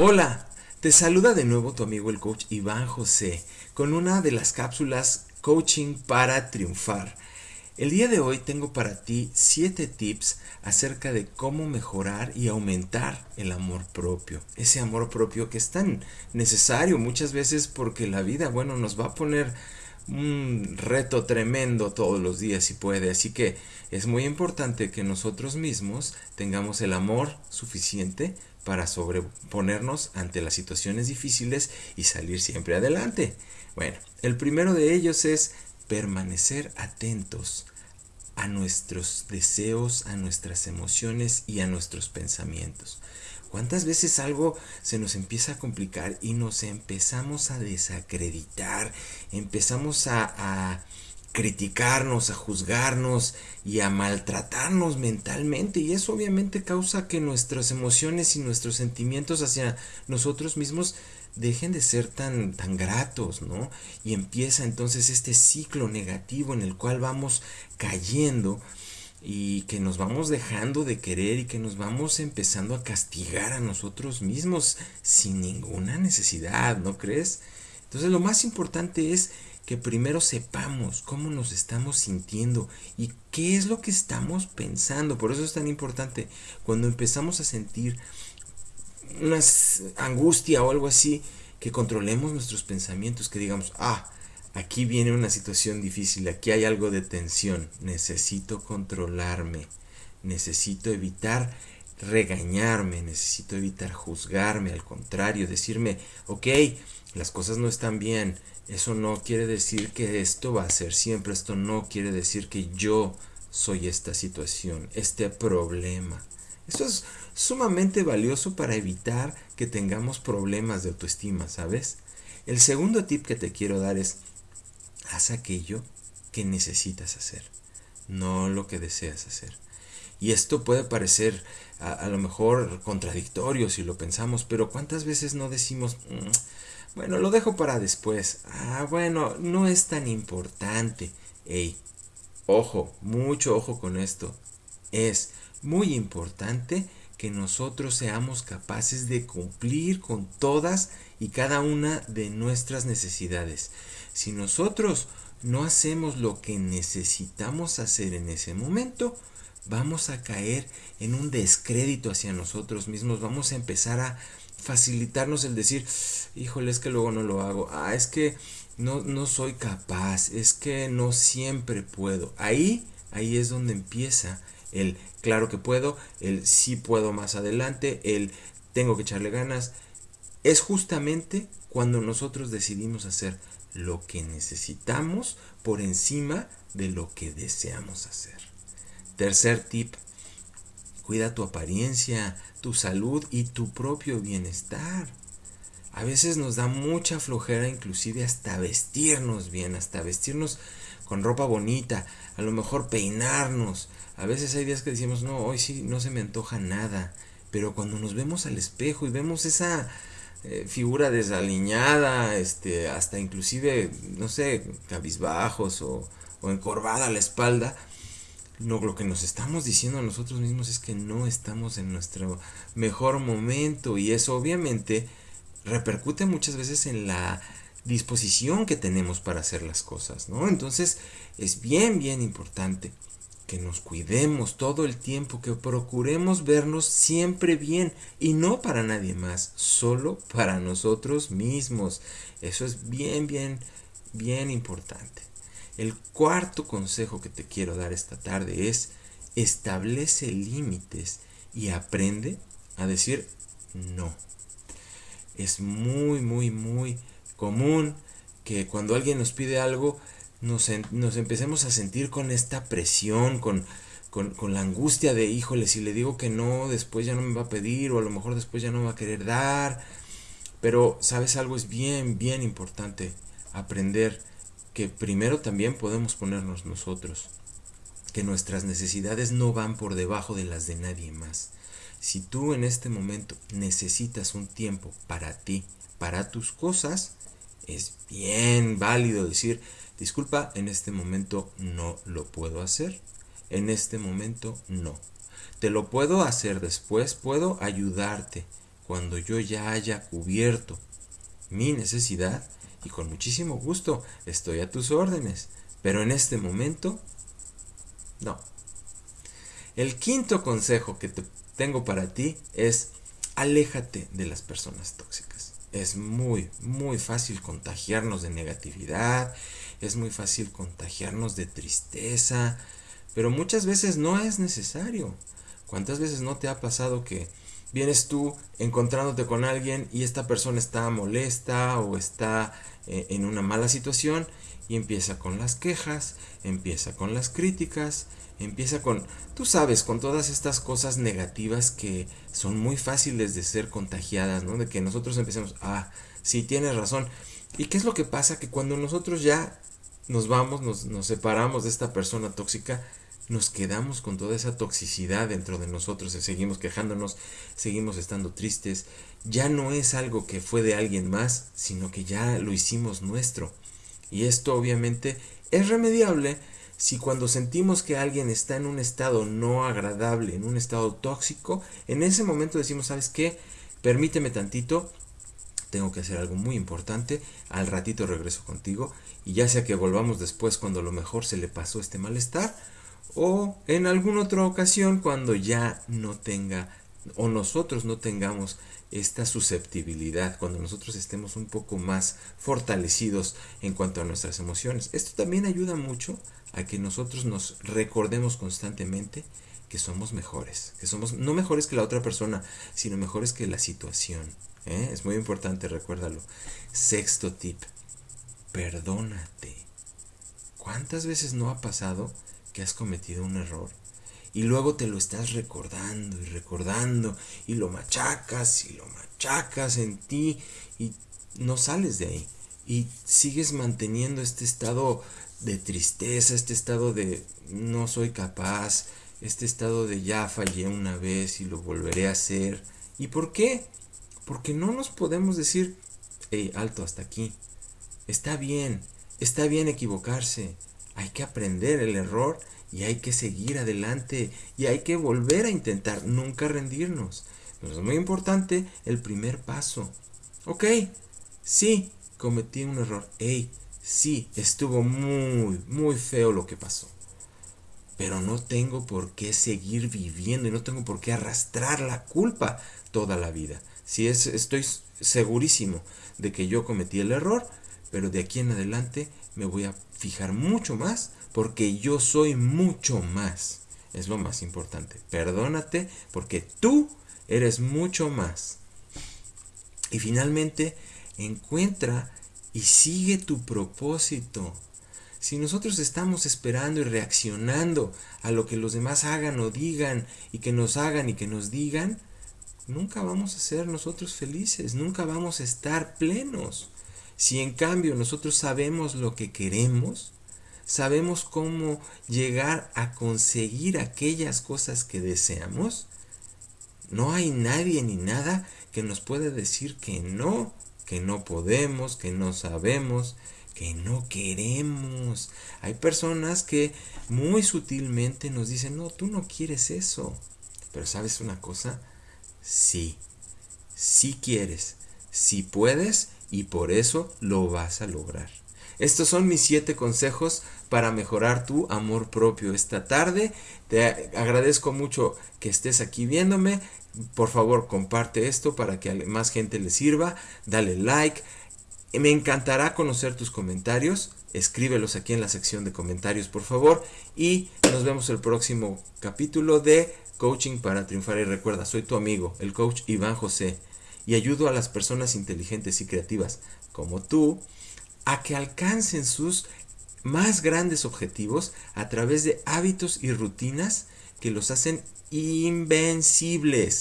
Hola, te saluda de nuevo tu amigo el coach Iván José con una de las cápsulas Coaching para Triunfar. El día de hoy tengo para ti 7 tips acerca de cómo mejorar y aumentar el amor propio. Ese amor propio que es tan necesario muchas veces porque la vida, bueno, nos va a poner un reto tremendo todos los días si puede. Así que es muy importante que nosotros mismos tengamos el amor suficiente para sobreponernos ante las situaciones difíciles y salir siempre adelante. Bueno, el primero de ellos es permanecer atentos a nuestros deseos, a nuestras emociones y a nuestros pensamientos. ¿Cuántas veces algo se nos empieza a complicar y nos empezamos a desacreditar, empezamos a, a criticarnos, a juzgarnos y a maltratarnos mentalmente y eso obviamente causa que nuestras emociones y nuestros sentimientos hacia nosotros mismos dejen de ser tan, tan gratos, ¿no? Y empieza entonces este ciclo negativo en el cual vamos cayendo y que nos vamos dejando de querer y que nos vamos empezando a castigar a nosotros mismos sin ninguna necesidad, ¿no crees? Entonces lo más importante es que primero sepamos cómo nos estamos sintiendo y qué es lo que estamos pensando. Por eso es tan importante cuando empezamos a sentir una angustia o algo así, que controlemos nuestros pensamientos, que digamos, ah, aquí viene una situación difícil, aquí hay algo de tensión, necesito controlarme, necesito evitar regañarme, necesito evitar juzgarme, al contrario, decirme, ok, las cosas no están bien, eso no quiere decir que esto va a ser siempre, esto no quiere decir que yo soy esta situación, este problema. Esto es sumamente valioso para evitar que tengamos problemas de autoestima, ¿sabes? El segundo tip que te quiero dar es, haz aquello que necesitas hacer, no lo que deseas hacer. Y esto puede parecer a, lo mejor contradictorio si lo pensamos, pero ¿cuántas veces no decimos, mm, bueno, lo dejo para después? Ah, bueno, no es tan importante. Ey, ojo, mucho ojo con esto. Es muy importante que nosotros seamos capaces de cumplir con todas y cada una de nuestras necesidades. Si nosotros no hacemos lo que necesitamos hacer en ese momento, vamos a caer en un descrédito hacia nosotros mismos, vamos a empezar a facilitarnos el decir, híjole, es que luego no lo hago, ah, es que no, no soy capaz, es que no siempre puedo. Ahí, ahí es donde empieza el claro que puedo, el sí puedo más adelante, el tengo que echarle ganas. Es justamente cuando nosotros decidimos hacer lo que necesitamos por encima de lo que deseamos hacer. Tercer tip, cuida tu apariencia, tu salud y tu propio bienestar. A veces nos da mucha flojera inclusive hasta vestirnos bien, hasta vestirnos con ropa bonita, a lo mejor peinarnos. A veces hay días que decimos, no, hoy sí no se me antoja nada. Pero cuando nos vemos al espejo y vemos esa eh, figura desaliñada, este, hasta inclusive, no sé, cabizbajos o, o encorvada a la espalda, lo que nos estamos diciendo a nosotros mismos es que no estamos en nuestro mejor momento y eso obviamente repercute muchas veces en la disposición que tenemos para hacer las cosas, ¿no? Entonces es bien, bien importante que nos cuidemos todo el tiempo, que procuremos vernos siempre bien y no para nadie más, solo para nosotros mismos. Eso es bien, bien, bien importante. El cuarto consejo que te quiero dar esta tarde es establece límites y aprende a decir no. Es muy, muy, muy común que cuando alguien nos pide algo nos, nos empecemos a sentir con esta presión, con, con, con, la angustia de, híjole, si le digo que no, después ya no me va a pedir o a lo mejor después ya no me va a querer dar. Pero, ¿sabes algo? Es bien, bien importante aprender que primero también podemos ponernos nosotros, que nuestras necesidades no van por debajo de las de nadie más. Si tú en este momento necesitas un tiempo para ti, para tus cosas, es bien válido decir, disculpa, en este momento no lo puedo hacer. En este momento no. Te lo puedo hacer después, puedo ayudarte cuando yo ya haya cubierto mi necesidad y con muchísimo gusto estoy a tus órdenes. Pero en este momento, no. El quinto consejo que te tengo para ti es aléjate de las personas tóxicas. Es muy, muy fácil contagiarnos de negatividad, es muy fácil contagiarnos de tristeza, pero muchas veces no es necesario. ¿Cuántas veces no te ha pasado que vienes tú encontrándote con alguien y esta persona está molesta o está en una mala situación y empieza con las quejas, empieza con las críticas, empieza con, tú sabes, con todas estas cosas negativas que son muy fáciles de ser contagiadas, ¿no? De que nosotros empecemos, ah, sí, tienes razón. ¿Y qué es lo que pasa? Que cuando nosotros ya nos vamos, nos, nos separamos de esta persona tóxica, nos quedamos con toda esa toxicidad dentro de nosotros, seguimos quejándonos, seguimos estando tristes, ya no es algo que fue de alguien más, sino que ya lo hicimos nuestro. Y esto obviamente es remediable si cuando sentimos que alguien está en un estado no agradable, en un estado tóxico, en ese momento decimos, ¿sabes qué? Permíteme tantito, tengo que hacer algo muy importante, al ratito regreso contigo y ya sea que volvamos después cuando a lo mejor se le pasó este malestar, o en alguna otra ocasión cuando ya no tenga o nosotros no tengamos esta susceptibilidad, cuando nosotros estemos un poco más fortalecidos en cuanto a nuestras emociones. Esto también ayuda mucho a que nosotros nos recordemos constantemente que somos mejores, que somos no mejores que la otra persona, sino mejores que la situación. ¿eh? Es muy importante, recuérdalo. Sexto tip, perdónate. ¿Cuántas veces no ha pasado has cometido un error y luego te lo estás recordando y recordando y lo machacas y lo machacas en ti y no sales de ahí y sigues manteniendo este estado de tristeza, este estado de no soy capaz, este estado de ya fallé una vez y lo volveré a hacer. ¿Y por qué? Porque no nos podemos decir, hey, alto hasta aquí. Está bien, está bien equivocarse, hay que aprender el error y hay que seguir adelante y hay que volver a intentar, nunca rendirnos. es muy importante el primer paso. Ok, sí, cometí un error. Hey, sí, estuvo muy, muy feo lo que pasó. Pero no tengo por qué seguir viviendo y no tengo por qué arrastrar la culpa toda la vida. Si es, estoy segurísimo de que yo cometí el error, pero de aquí en adelante me voy a fijar mucho más porque yo soy mucho más. Es lo más importante. Perdónate porque tú eres mucho más. Y finalmente, encuentra y sigue tu propósito. Si nosotros estamos esperando y reaccionando a lo que los demás hagan o digan y que nos hagan y que nos digan, nunca vamos a ser nosotros felices, nunca vamos a estar plenos. Si en cambio nosotros sabemos lo que queremos, sabemos cómo llegar a conseguir aquellas cosas que deseamos, no hay nadie ni nada que nos pueda decir que no, que no podemos, que no sabemos, que no queremos. Hay personas que muy sutilmente nos dicen, no, tú no quieres eso. Pero sabes una cosa, sí, sí quieres, sí puedes y por eso lo vas a lograr. Estos son mis siete consejos para mejorar tu amor propio esta tarde. Te agradezco mucho que estés aquí viéndome. Por favor, comparte esto para que más gente le sirva. Dale like. Me encantará conocer tus comentarios. Escríbelos aquí en la sección de comentarios, por favor. Y nos vemos el próximo capítulo de Coaching para Triunfar. Y recuerda, soy tu amigo, el coach Iván José y ayudo a las personas inteligentes y creativas como tú a que alcancen sus más grandes objetivos a través de hábitos y rutinas que los hacen invencibles.